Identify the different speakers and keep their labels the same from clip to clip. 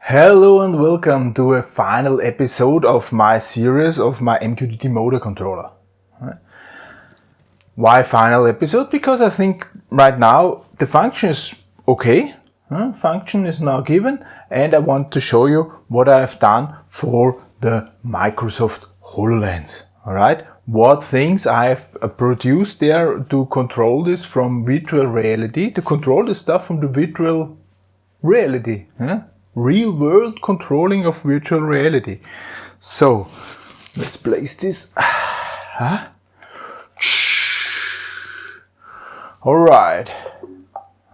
Speaker 1: Hello and welcome to a final episode of my series of my MQTT motor controller. Why final episode? Because I think right now the function is okay. Function is now given and I want to show you what I've done for the Microsoft HoloLens. Alright, what things I've produced there to control this from virtual reality, to control the stuff from the virtual reality. Real world controlling of virtual reality. So, let's place this. Huh? Alright,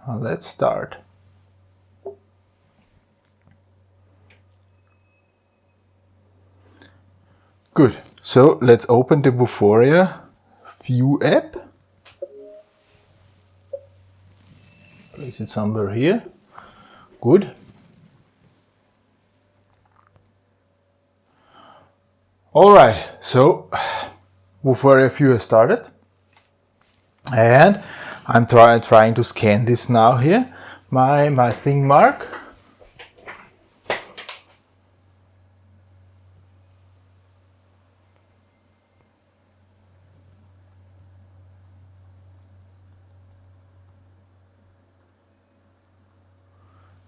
Speaker 1: let's start. Good, so let's open the Vuforia View app. Place it somewhere here. Good. Alright, so Vuforia View has started. And I'm try, trying to scan this now here. My, my thing mark.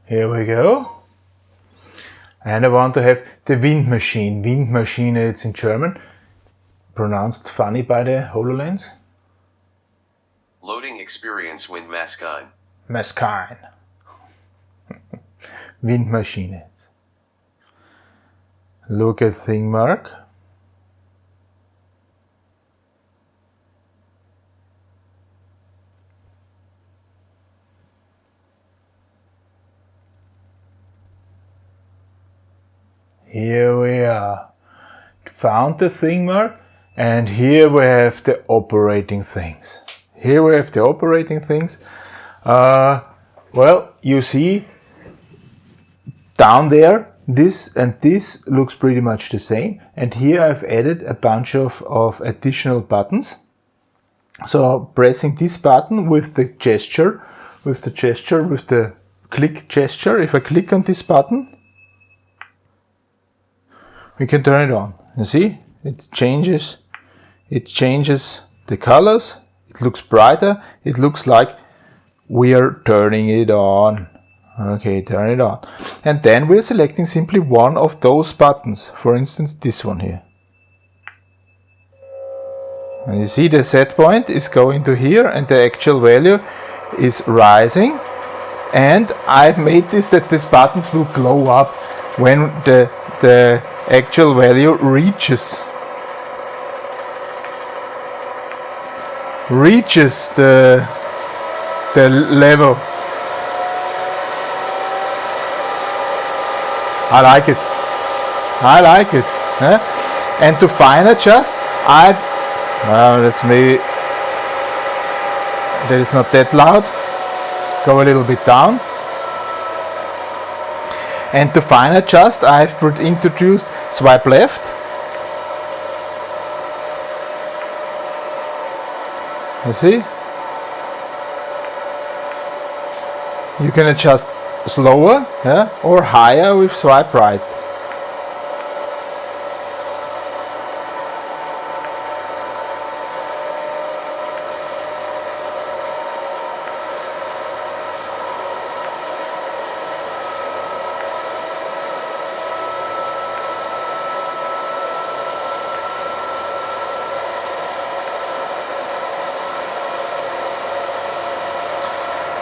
Speaker 1: Here we go. And I want to have the wind machine. Wind machine, it's in German. Pronounced funny by the HoloLens.
Speaker 2: Loading experience wind maskine.
Speaker 1: Maskine. wind machine. Look at thing mark. Here we are. Found the thing mark and here we have the operating things. Here we have the operating things. Uh, well, you see down there this and this looks pretty much the same and here I've added a bunch of, of additional buttons. So pressing this button with the gesture, with the gesture, with the click gesture, if I click on this button we can turn it on. You see, it changes, it changes the colors, it looks brighter, it looks like we are turning it on. Okay, turn it on. And then we're selecting simply one of those buttons, for instance this one here. And you see the set point is going to here and the actual value is rising. And I've made this that these buttons will glow up when the, the actual value reaches. Reaches the the level. I like it. I like it huh? and to fine adjust I've well let's maybe that it's not that loud. Go a little bit down. And to fine adjust I've introduced swipe left. You see? You can adjust slower yeah, or higher with swipe right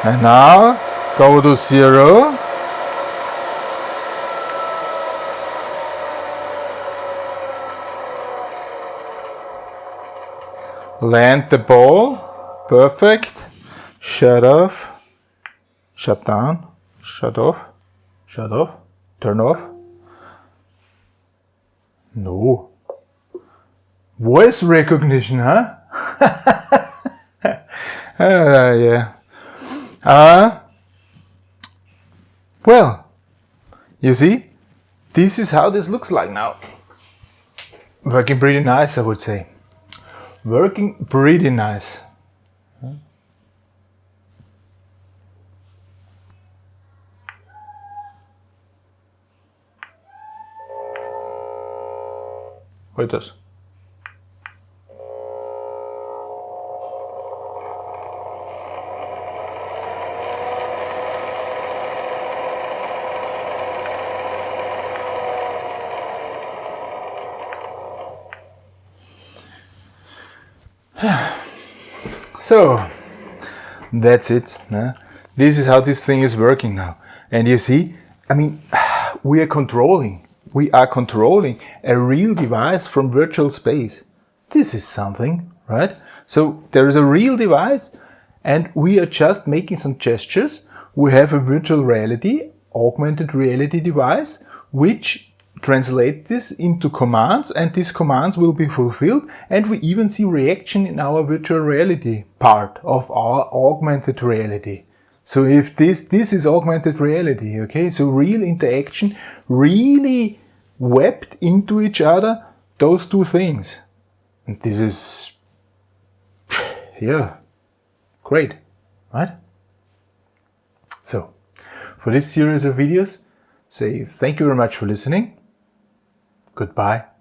Speaker 1: And now go to zero. Land the ball. Perfect. Shut off. Shut down. Shut off. Shut off. Turn off. No. Voice recognition, huh? uh, yeah. Uh, well, you see, this is how this looks like now. Working pretty nice, I would say. Working pretty nice. What does? so that's it. Yeah? This is how this thing is working now. And you see, I mean, we are controlling, we are controlling a real device from virtual space. This is something, right? So there is a real device and we are just making some gestures. We have a virtual reality, augmented reality device, which translate this into commands and these commands will be fulfilled and we even see reaction in our virtual reality part of our augmented reality. So if this, this is augmented reality, okay, so real interaction, really webbed into each other, those two things. And this is, yeah, great, right? So, for this series of videos, say thank you very much for listening. Goodbye